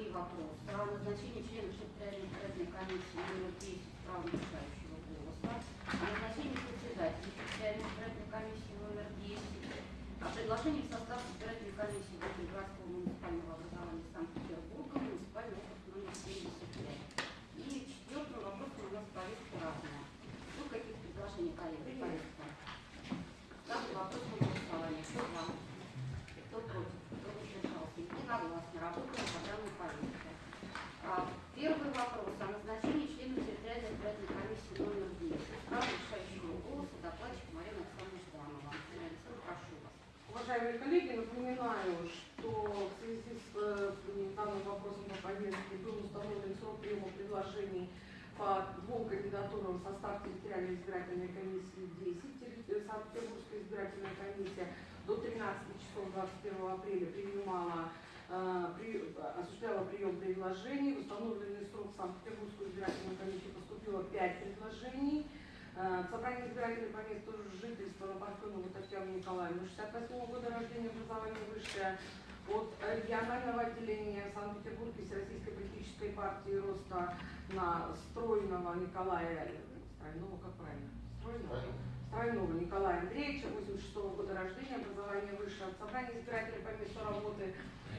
три вопроса. О назначении членов избирательной комиссии номер 10 права решающего голоса. О председателя избирательной комиссии номер 10. О в состав избирательной комиссии Городского муниципального образования Санкт-Петербурга муниципальный округ номер 75. И четвертым вопросом у нас повестка разная. Ну, каких предложений, коллеги, повестка? Ставлю вопрос на голосование. Кто за? Кто против? Кто воздержался? Единогласно. Работаем по данной повестке. А, Первый вопрос о назначении члена территориальной избирательной комиссии номер 10. Право решающего голоса докладчик Марина Александровна Жданова. Марина Александровна, прошу вас. Уважаемые коллеги, напоминаю, что в связи с э, данным вопросом по повестке был установлен срок приема предложений по двум кандидатурам в состав территориальной избирательной комиссии 10, терри- э, Санкт-Петербургская избирательная комиссия до 13 часов 21 апреля принимала э, при- осуществляла прием предложений. В установленный срок Санкт-Петербургскую избирательную комиссию поступило 5 предложений. Э, Собрание избирательной по месту жительства на Парфенову Татьяну Николаевну, 68 года рождения, образование высшее, от регионального отделения в Санкт-Петербурге Всероссийской политической партии Роста на Стройного Николая, Стройного, как правильно? Стройного? Стройного Николая Андреевича, 86 года рождения, образование высшее, от собрания избирателей по месту работы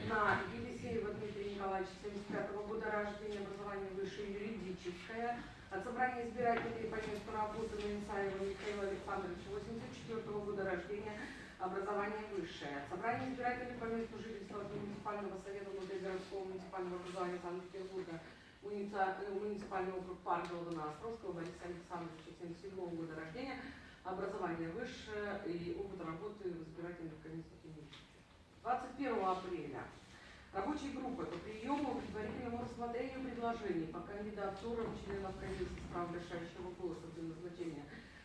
на Елисеева Дмитрия Николаевича, 75 года рождения, образование высшее юридическое, от собрания избирателей по месту работы на Исаева Михаила Александровича, 84 года рождения, образование высшее. От собрания избирателей по месту жительства от муниципального совета внутригородского муниципального образования Санкт-Петербурга, муниципальный округ Паргова на Островского Бориса Александровича, 77 года рождения, образование высшее и опыт работы в избирательных комиссиях имеющих. 21 апреля Рабочей группы по приему предварительному рассмотрению предложений по кандидатурам членов комиссии с правом решающего голоса для назначения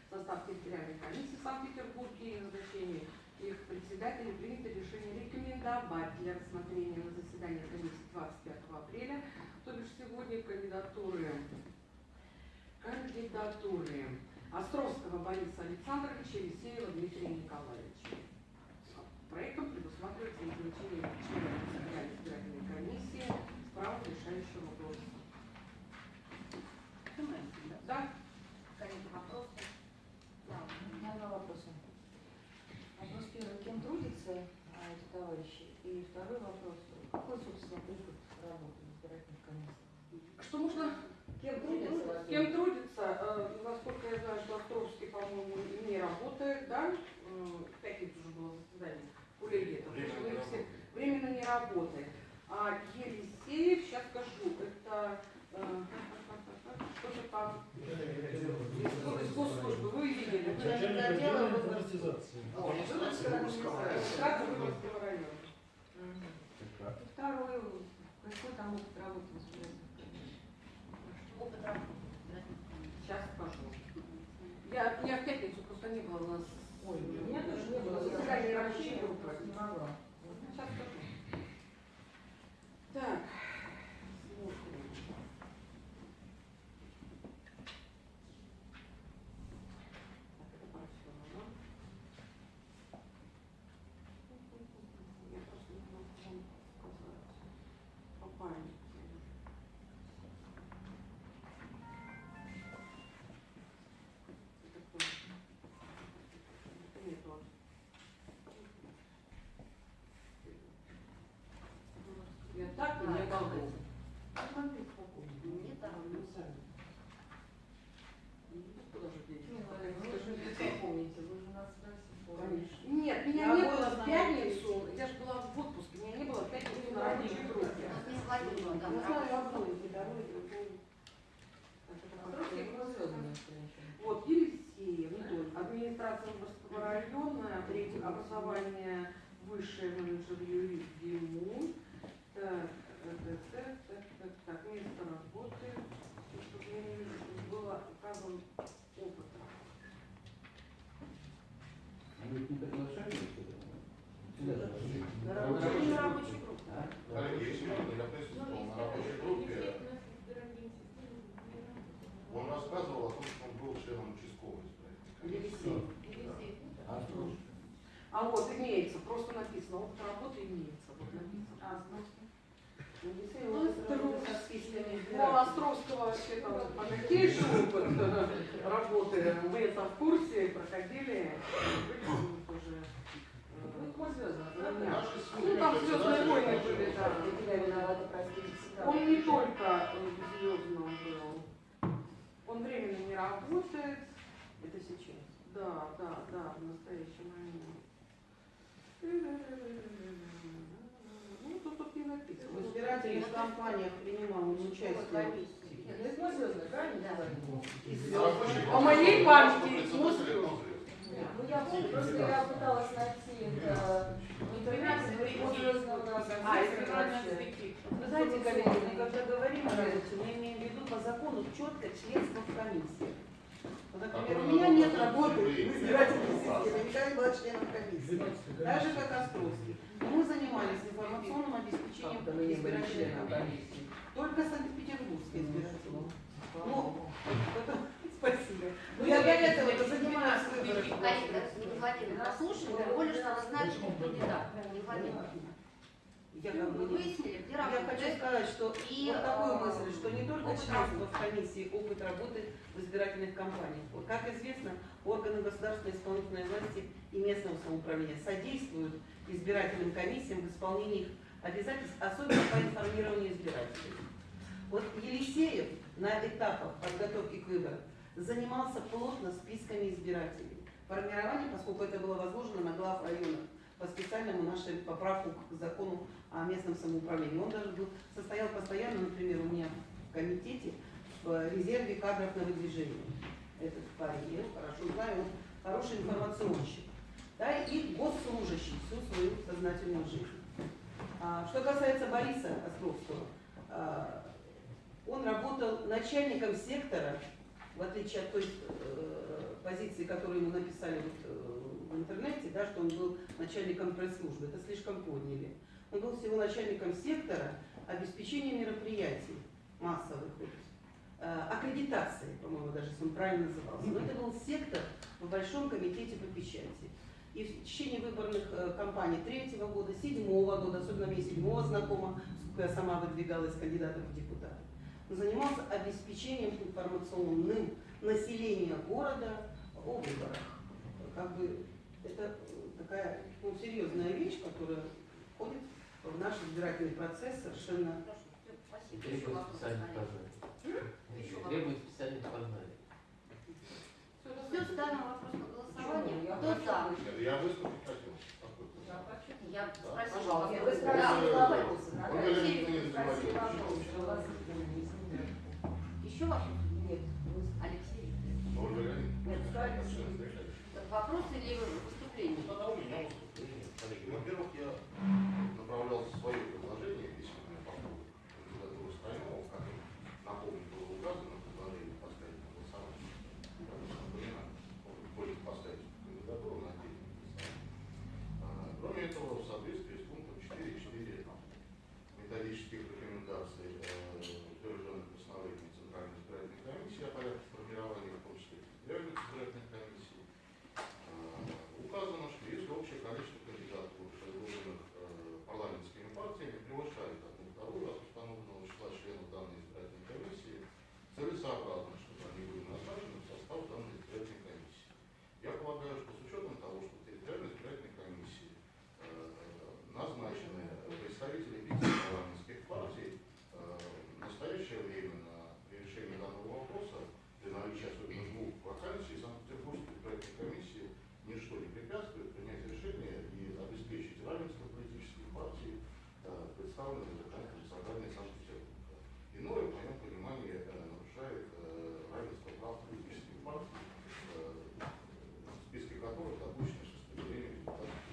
состав территориальной комиссии в Санкт-Петербурге и назначения их председателей принято решение рекомендовать для рассмотрения на заседании комиссии 25 апреля, то бишь сегодня кандидатуры кандидатуры Островского Бориса Александровича и Елисеева Дмитрия Николаевича. Проектом предусматривается назначение члена Центральной избирательной комиссии с правом решающего голоса. Понимаете, да? Да? Коллеги, вопросы? Да. У меня два вопроса. Вопрос первый. Кем трудятся а, эти товарищи? И второй вопрос. Какой, собственно, приход работы в избирательной комиссии? Что нужно? Кем трудятся? Кем трудится? Э, насколько я знаю, что Островский, по-моему, не работает, да? Э, В пятницу уже было заседание. Коллеги, это Временно вы не все- работает. временно не работает. А Елисеев, сейчас скажу, это э, что-то там из, из госслужбы, вы видели. Начальник отдела выборов. автоматизации. Вот, администрация Выборгского района. Мгм. Второй. Какой там опыт работы в избирательной комиссии? Опыт работы в избирательной комиссии. Сейчас скажу. Я, я в пятницу просто не было у нас. Ой, у меня тоже не было Заседание заседания рабочей рабочей группы. группы. Не могла. Сейчас скажу. Так, смотрим. Так, это Парфенова. Я просто не могу вам сказать. По памяти. Это кто? Это не тот. Я так не могу. Не так. Куда же деть? Ну, вы же не помните, вы же нас Конечно. Нет, меня Я не было в пятницу. Я же была в отпуске. Меня не было в пятницу на рабочей группе. Ну, на знаю одну, и второй, и другой. Так, это Островский Парфенова. был звездный женщина. Вот, Елисеев, администрация Выборгского района, третье образование, высшее менеджер Юрий Диму. А вот имеется, просто написано, опыт работы имеется. Вот написано. А, ну, у Островского ну, а вообще там богатейший опыт работы. Мы это в курсе, проходили. Ну, там «Звездные войны» были, да. Он не только в был. Он временно не работает. Это сейчас? Да, да, да, в настоящий момент. По моей одно Ну, я помню, просто я пыталась найти это в интернете, но нас. А, вообще. цветы. Вы знаете, коллеги, мы когда говорим о работе, мы имеем в виду по закону четко членство в комиссии. Вот, например, у меня нет работы в избирательной системе, я никогда не была членом комиссии. Так же, как Островский. Но мы занимались информационным обеспечением избирательной комиссии. Только Санкт-Петербургской избирательной. Ну, это- спасибо. Ну, я для этого это занимаюсь не Владимир, послушай, тем более, что вы знаете, кто кандидат. Не Владимир. Я как бы Вы не выяснили, где Я хочу сказать, что И, вот такую э, мысль, что не только членство в комиссии, опыт работы в избирательных кампаниях. Вот как известно, органы государственной исполнительной власти и местного самоуправления содействуют избирательным комиссиям в исполнении их обязательств, особенно по информированию избирателей. Вот Елисеев на этапах подготовки к выборам занимался плотно списками избирателей. Формирование, поскольку это было возложено на глав районов по специальному нашей поправку к закону о местном самоуправлении. Он даже был, состоял постоянно, например, у меня в комитете в резерве кадров на выдвижение. Этот парень, я хорошо знаю, он хороший информационщик. Да, и госслужащий всю свою сознательную жизнь. А, что касается Бориса Островского, а, он работал начальником сектора, в отличие от той э, позиции, которую ему написали вот, э, в интернете, да, что он был начальником пресс-службы. Это слишком подняли. Он был всего начальником сектора обеспечения мероприятий массовых, вот, э, аккредитации, по-моему, даже если он правильно назывался. Но это был сектор в Большом комитете по печати. И в течение выборных э, кампаний третьего года, седьмого года, особенно мне седьмого знакома, поскольку я сама выдвигалась кандидатом в депутаты, занимался обеспечением информационным населения города о выборах. Как бы это э, такая ну, серьезная вещь, которая входит в наш избирательный процесс совершенно Требует специальных вопрос. Требует специальных познаний. Все, ставим вопрос на голосование. Я Кто за? Я выступить хотел. Я спросила вы Да. спросили вопросы. Вы задавали. вопросы, что у вас есть. Еще? Нет, вы Алексей. Ну, Ольга Леонидовна, Нет, конечно, скажите. встречались. Вопрос или выступление? Ну, тогда у меня выступление. Коллеги, во-первых, я направлял свое предложение письменное по поводу кандидатуры Стального, в котором, напомню, было указано предложение поставить на голосование. Напоминаю, просьба поставить кандидатуру на отдельное голосование. А, Кроме этого, в соответствии с пунктом 4.4 методических рекомендаций, э, утвержденных постановлением Центральной избирательной комиссии о порядке формирования, в том числе территориальных избирательных комиссий, э, указано, что если общее количество кандидатур, предложенных э, парламентскими партиями, превышает одну вторую от установленного числа членов данной избирательной комиссии, целесообразно, чтобы они были назначены в состав данной избирательной комиссии. Я полагаю, что с учетом того, что в территориальной избирательной комиссии э, назначены представители пяти парламентских партий, э, в настоящее время на при решении данного вопроса, при наличии особенно двух вакансий, Санкт-Петербургской избирательной комиссии ничто не препятствует принять решение и обеспечить равенство политических партий, э, представленных в законодательном собрании Санкт-Петербурга. Иное, в моем понимании, э, нарушает э, равенство прав политических партий, э, в списке которых допущено распределение депутатов.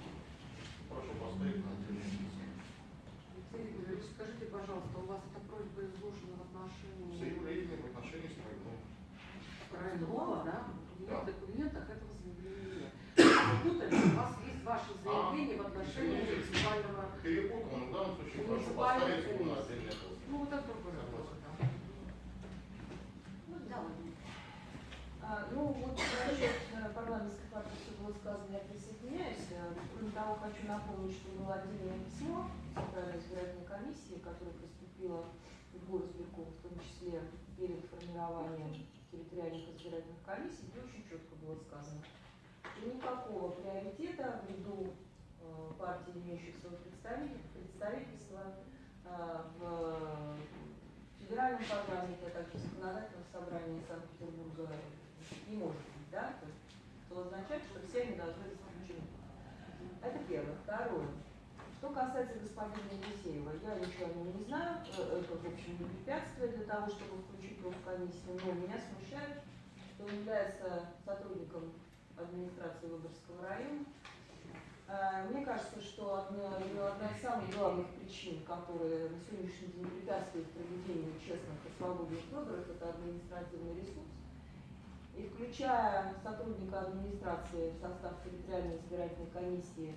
Прошу поставить на отдельный список. Алексей Игоревич, скажите, пожалуйста, у вас эта просьба изложена в отношении Заявление в отношении Строганова. Крайнова, да? В Да. моих документах этого заявления нет. Попутали, у вас есть ваше заявление в отношении извините. муниципального... Перепутал, но в данном случае прошу Муниципальная поставить его на комиссия. отдельное голосование. Ну, вот это другой вопрос, да. Да, Владимир. А, ну, вот насчет э, парламентской партии все было сказано, я присоединяюсь. Э, Кроме того, хочу напомнить, что было отдельное письмо Центральной избирательной комиссии, которое поступило в горосбирком, в том числе перед формированием территориальных избирательных комиссий, где очень четко было сказано, что никакого приоритета ввиду э, партий, имеющих свое представитель- представительство э, в федеральном парламенте, а также в законодательном собрании Санкт-Петербурга не может быть, да? То есть, что означает, что все они должны быть включены. Это первое. Второе. Что касается господина Елисеева, я ничего о нем не знаю, э, это, в общем, не препятствие для того, чтобы включить его в комиссию, но меня смущает, что он является сотрудником администрации Выборгского района. Э, Мне кажется, что одна, одна из самых главных причин, которые на сегодняшний день препятствуют проведению честных и свободных выборов, это административный ресурс. И включая сотрудника администрации в состав территориальной избирательной комиссии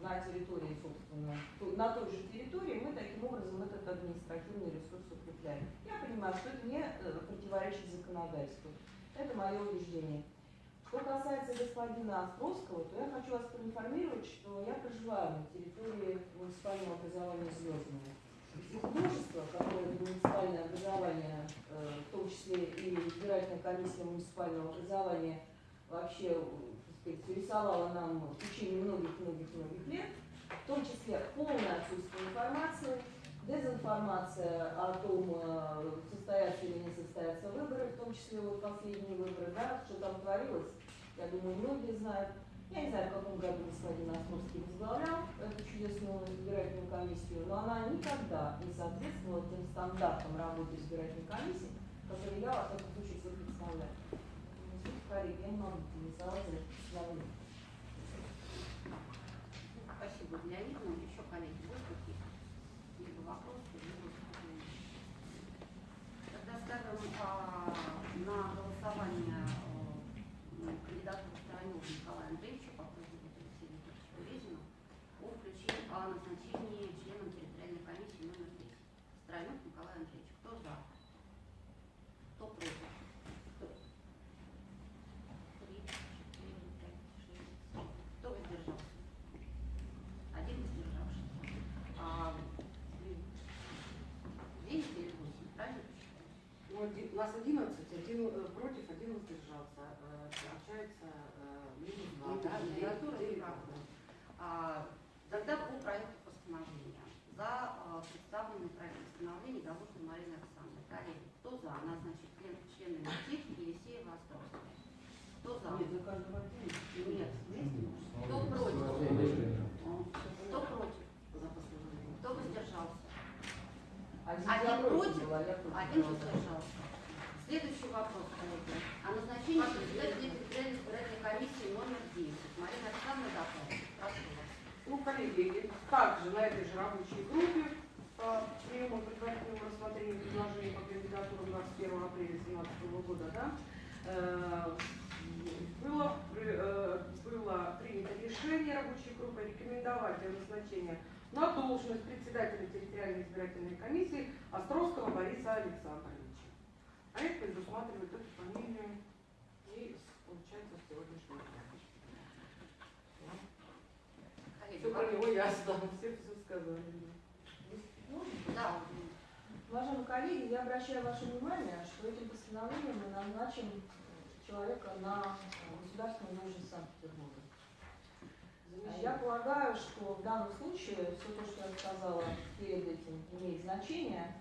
на территории, собственно, на той же территории, мы таким образом этот административный ресурс укрепляем. Я понимаю, что это не э, противоречит законодательству. Это мое убеждение. Что касается господина Островского, то я хочу вас проинформировать, что я проживаю на территории муниципального образования «Звездное». Их множество, которое муниципальное образование, э, в том числе и избирательная комиссия муниципального образования, вообще, сказать, рисовала нам в течение многих-многих-многих лет, в том числе полное отсутствие информации, дезинформация о том, э, состоятся или не состоятся выборы, в том числе вот последние выборы, да, что там творилось, я думаю, многие знают. Я не знаю, в каком году господин Островский возглавлял эту чудесную избирательную комиссию, но она никогда не соответствовала тем стандартам работы избирательной комиссии, которые я, во всяком случае, себе представляю. Поэтому, здесь, коллеги, я не могу голосовать за это постановление. Спасибо, Леонид. Ну, еще коллеги, будут какие-то вопросы, либо? Тогда ставим а, на голосование а, кандидатуру Сторонова Николая Андреевича по просьбе Алексея Викторовича Березина о включении, о назначении членом территориальной комиссии номер 10. Сторонов Николай Андреевич. Кто за? Кто против? Кто? Три, четыре, пять, шесть, семь. Кто воздержался? Один воздержавшийся. А, блин, девять или восемь, правильно посчитали? Ну, один- нас 11, один э, против, один воздержался. Э, Получается, э, минус два. Да, кандидатура девять, неправда. А, Тогда по проекту постановления. За представленный проект постановления Галушина Марина Александровна. Коллеги, кто за? Назначить член, членами ТИК Елисеева Островская. Кто за? Нет, за каждого отдельно. Нет. Ну, Кто против? Кто против? За постановление. Кто воздержался? Один, Один против Один воздержался. Следующий вопрос, коллеги. О назначении председателя территориальной избирательной комиссии номер 10. Марина Александровна Дакова. Прошу вас. Ну, коллеги, также на этой же рабочей группе по приему предварительного рассмотрения предложений по кандидатурам 21 апреля 2017 года, да, э, было, э, было принято решение рабочей группы рекомендовать для назначения на должность председателя территориальной избирательной комиссии Островского Бориса Александровича. А это предусматривает эту фамилию и получается с сегодняшнего дня. Все про него ясно, все все сказали. Да, Уважаемые коллеги, я обращаю ваше внимание, что этим постановлением мы назначим человека на государственную должность Санкт-Петербурга. Я полагаю, что в данном случае все то, что я сказала перед этим, имеет значение.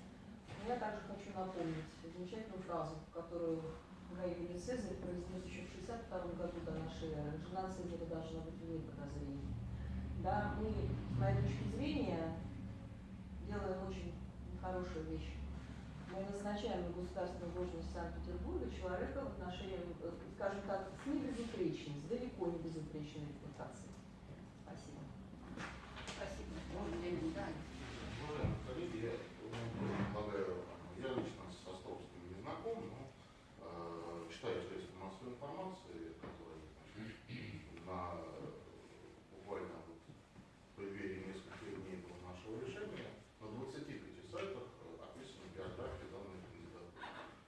Я также хочу напомнить замечательную фразу, которую Гай Юлий Цезарь произнес еще в 62 году до нашей эры. Жена Цезаря должна быть вне подозрений. Да, мы, с моей точки зрения, делаем очень хорошую вещь. Мы назначаем на государственную должность Санкт-Петербурга человека в отношении, э, скажем так, с небезупречной, с далеко не безупречной репутацией. Спасибо. спасибо. Можно Леонид, да. Уважаемые коллеги, я ну, предлагаю, я лично с Островским не знаком, но э, читаю средства массовой информации, которые значит, на буквально вот в преддверии нескольких дней до нашего решения на 25 сайтах э, описана биография данной кандидата.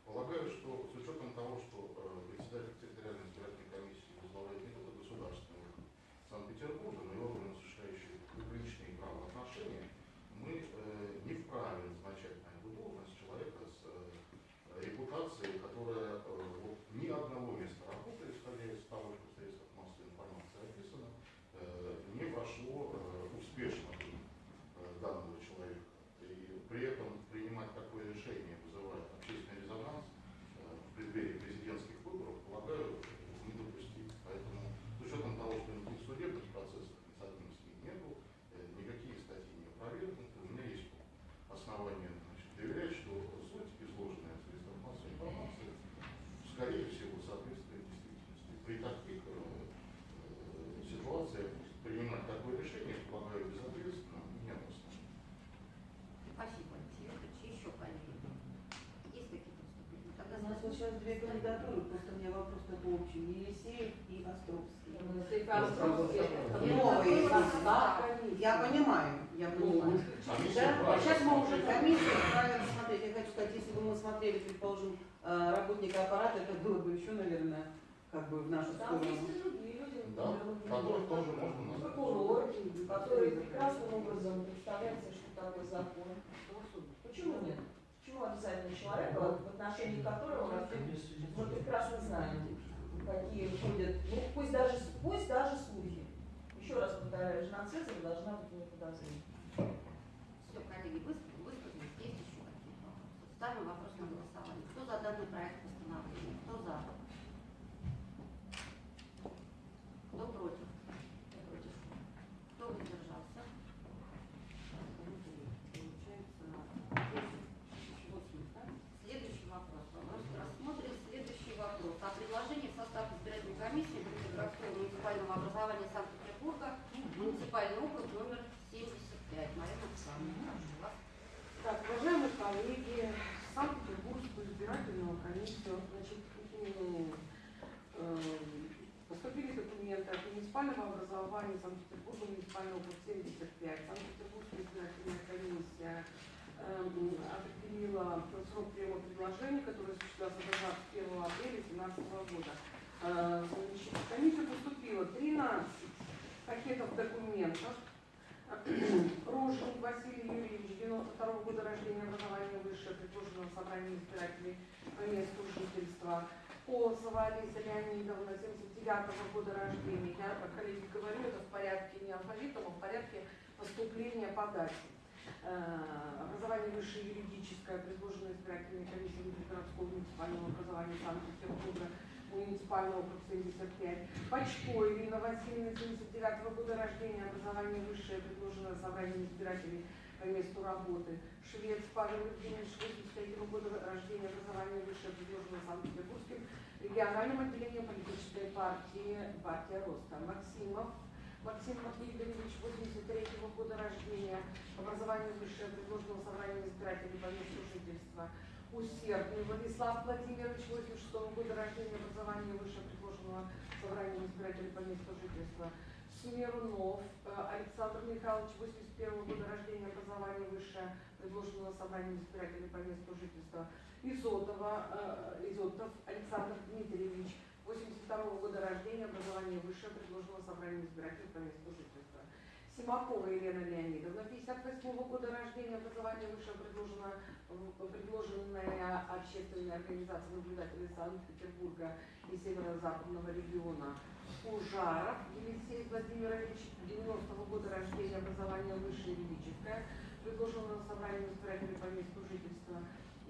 Полагаю, что с учетом того, что э, председатель территориальной избирательной комиссии возглавляет не только государственного Санкт-Петербурга, но и органы, осуществляющие публичные правоотношения, при этом принимать такое решение вызывает общественный резонанс э, в преддверии президентских выборов, полагаю, недопустимо. Поэтому с учетом того, что никаких судебных процессов несоответственных нету, э, никакие статьи не опровергнуты, у меня есть основания значит, доверять, что суть изложенная в средствах массовой информации, скорее всего, соответствует действительности. При таких э, э, ситуациях принимать такое решение, полагаю, безответственно, неотносно. Спасибо, Алексей Викторович. Еще коллеги. Есть какие-то выступления? Тогда У нас вот сейчас две кандидатуры, просто у меня вопрос такой общий. Елисеев и Островский. Новые состав комиссии. Я понимаю, я понимаю. Комиссия Да, сейчас мы уже комиссию правильно смотреть. Я хочу сказать, если бы мы смотрели, предположим, э, работника аппарата, это было бы еще, наверное, как бы в нашу Там сторону. и другие люди, Да, которых тоже можно назвать. прокурор, которые прекрасным образом представляют что такое закон. Почему нет? Почему обязательно человек, в отношении которого мы прекрасно знаем, какие ходят, ну пусть даже, пусть даже слухи. Еще раз повторяю, жена Цезаря должна быть не подозрена. Все, коллеги, выс- высказались. Есть еще какие-то вопросы? Ставим вопрос на голосование. Кто за данный проект постановления? Кто за? Кто против? Против. Кто воздержался? Следующий вопрос. Вопрос рассмотрим следующий вопрос. О предложении в состав избирательной комиссии городского муниципального образования Санкт-Петербурга муниципальный округ номер 75. Марина Александровна, прошу вас. Так, уважаемые коллеги, Санкт-Петербургскую избирательную комиссию, значит, м, эм, поступили документы от муниципального образования Санкт-Петербурга, муниципального округ 75. Санкт-Петербургская избирательная комиссия эм, определила срок приема предложений, который осуществлялся до 21 апреля 2017 года. Э, В комиссию поступило 13 пакетов документов, Рожник Василий Юрьевич, 92 года рождения, образование высшее, предложенного собранием избирателей по месту жительства. Полосова Алиса Леонидовна, 79 года рождения. Я, коллеги говорю, это в порядке не алфавитом, а в порядке поступления по. Э, Образование высшее юридическое, предложенное избирательной комиссией городского муниципального образования Санкт-Петербурга, муниципального округ 75. Почко Ирина Васильевна, 79 года рождения, образование высшее, предложенное собранием избирателей по месту работы. Швец Павел Евгеньевич, 83 года рождения, образование высшее, предложенное Санкт-Петербургским региональным отделением политической партии «Партия Роста». Максимов Максим Матвеевич, 83 года рождения, образование высшее, предложенного собранием избирателей по месту жительства. Усердный Владислав Владимирович, 86 года рождения, образование высшее, предложенного собранием избирателей по месту жительства. Смирнов э, Александр Михайлович, 81 года рождения, образование высшее, предложенного собранием избирателей по месту жительства. Изотова, э, Изотов Александр Дмитриевич, 82 года рождения, образование высшее, предложенного собранием избирателей по месту жительства. Симакова Елена Леонидовна, 58 года рождения, образование высшее, предложено, предложенная общественная организация наблюдателей Санкт-Петербурга и северо-западного региона. Ужаров Елисей Владимирович, 90 года рождения, образование высшее юридическое, предложенного собранием избирателей по месту жительства.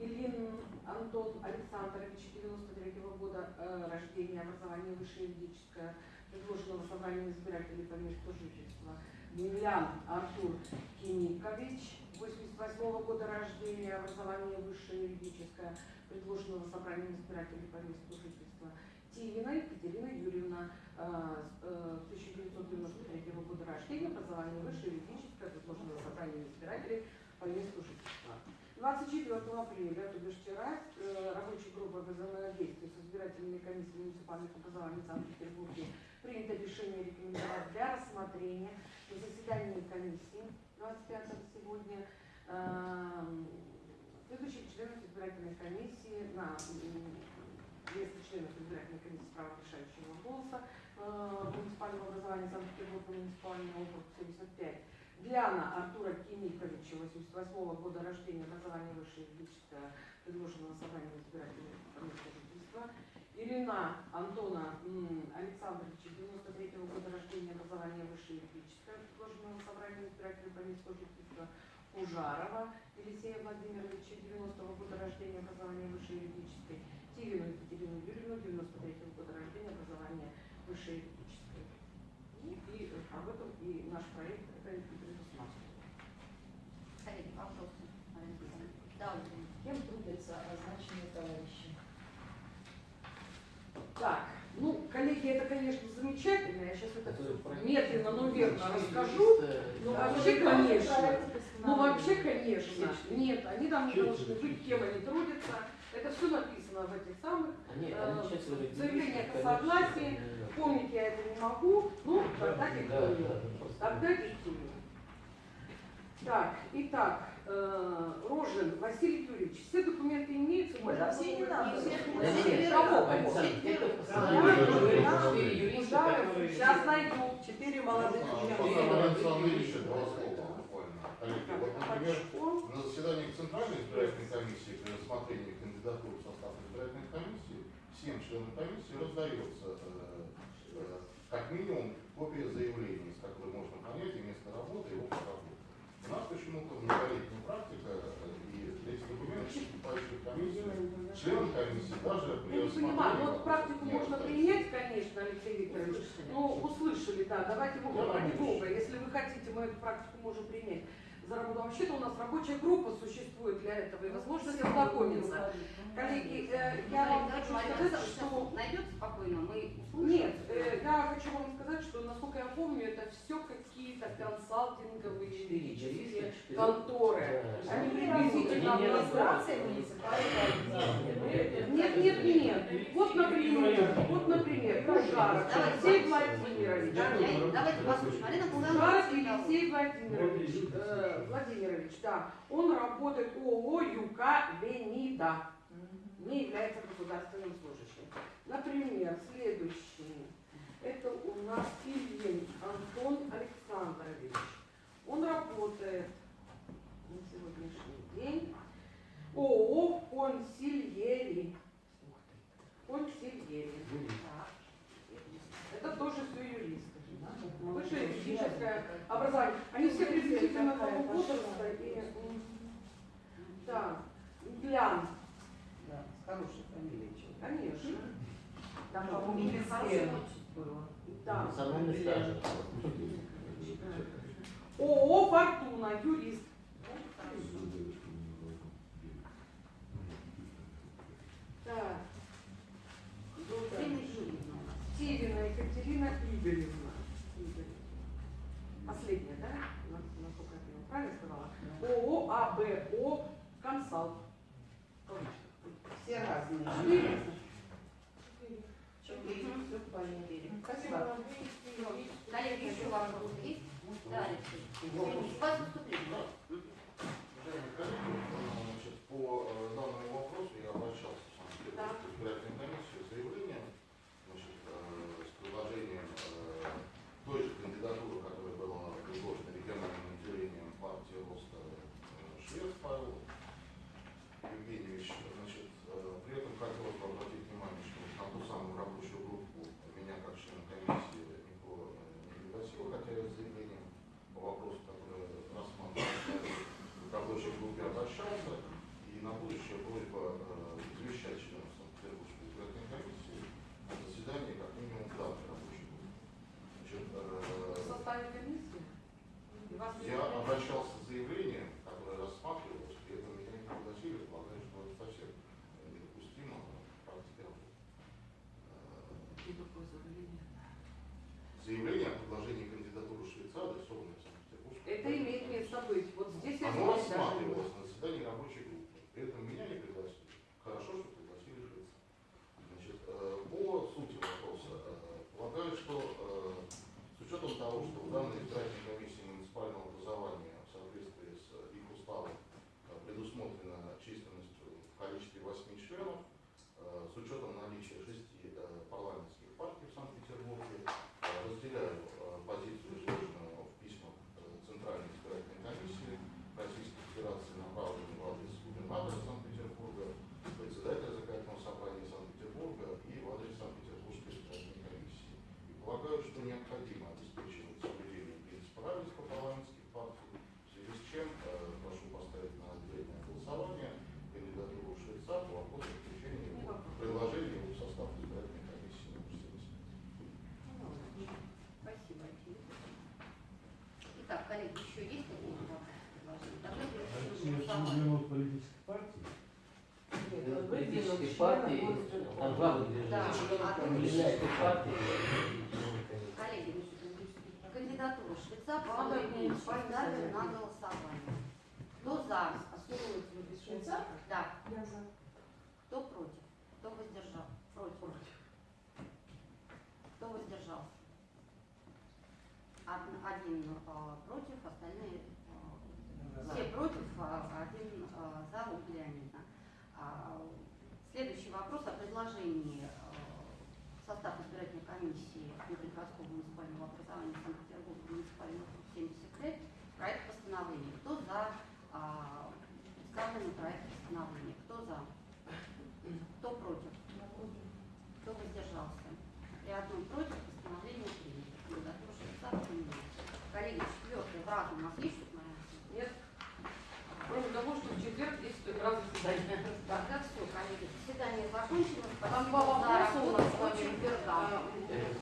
Ильин Антон Александрович, 93 года э, рождения, образование высшее юридическое, предложенного собранием избирателей по месту жительства. Демьян Артур Киникович, 88 года рождения, образование высшее юридическое, предложенного собранием избирателей по месту жительства. Тивина Екатерина Юрьевна, э, с, э, 1993 года рождения, образование высшее юридическое, предложенного собранием избирателей по месту жительства. 24 апреля, то бишь вчера, э, рабочая группа взаимодействия с избирательными комиссиями муниципальных образований Санкт-Петербурге принято решение рекомендовать для рассмотрения на заседании комиссии 25 сегодня эм, следующих членов избирательной комиссии на место членов избирательной комиссии с правом решающего голоса э, муниципального образования Санкт-Петербурга, муниципальный округ 75. Гляна Артура Киниковича, 88 года рождения, образование высшее юридическое, предложенного собранием избирательной комиссии жительства. Ирина Антона Александровича, 93 года рождения, образование высшее юридическое, предложенного собранием избирательной комиссии жительства. Ужарова Елисея Владимировича, 90-го года рождения, образования высшей юридической, Тивину Екатерину Юрьевну, 93-го года рождения, образования высшей юридической. Ну, и э, об этом и наш проект это и предусматривает. Коллеги, вопросы? Марина Александровна? Да, Ольга. Кем трудятся означенные товарищи? Так, ну, коллеги, это, конечно, замечательно. Я сейчас это медленно, но верно расскажу. Ну, Да, вообще, вы конечно. проект Ну, вообще, конечно. Нет, они там Чё должны быть, кем они трудятся. Это все написано в этих самых. Они, Э, юристы, о согласии. Помнить я это не могу, ну, тогда Да, диктую. Тогда диктую. Так, итак, э, Рожин Василий Юрьевич, все документы имеются? Ой, да все не надо. Сейчас найду. Четыре молодых вот, например, на заседании Центральной избирательной комиссии при рассмотрении кандидатур в состав избирательной комиссии всем членам комиссии раздается э, э, как минимум копия заявления, из которой можно понять и место работы, и опыт работы. У нас почему-то многолетняя практика, и эти документы поступающие в комиссию, членам комиссии даже при Я не понимаю, ну, вот практику можно принять, конечно, Алексей Викторович. Ну, услышали, да, давайте в Я ради надеюсь. бога, если вы хотите, мы эту практику можем принять за работу. Вообще-то у нас рабочая группа существует для этого, и возможность ознакомиться. Коллеги, э, я вам хочу сказать, что... найдет спокойно, мы услышим. Нет, э, я хочу вам сказать, что, насколько я помню, это все какие-то консалтинговые юридические конторы. Да. Они приблизительно... не администрация муниципальная организация. Нет, нет, нет. Вот, например, вот, например, Ужаров Алексей Владимирович. Давайте послушаем. Марина Ужаров Александровна. Алексей Владимирович, Владимирович, да, он работает ООО ЮК Венида, не является государственным служащим. Например, следующий, это у нас Ильин Антон Александрович. Он работает на сегодняшний день ООО «Консильери». Консильери. Так. Это тоже все. Высшее юридическое образование. Они все приблизительно того возраста. И, да, Глян, Да, с хорошей фамилией. человек. конечно. Там, по-моему, отчим. было. Да. С огромной стажем. ООО «Фортуна», юрист. Так. Севина Екатерина. Игоревна. Последняя, да? На- Насколько я поняла, правильно сказала? ООО АБО «Консалт». Все разные. Четыре. Четыре. Все в порядке. Спасибо. Коллеги, еще вопросы есть? Да, Алексей. Извините, у вас выступление. Уважаемые партии, там два выдвижения. а партии. Коллеги, кандидатуру Швеца заметить. на голосование. Кто за? Швейцар? Да. Я за. Кто против? Кто воздержал? Против. Кто воздержался? Од- Один а, против, остальные а, все против, а один а, за Следующий вопрос о предложении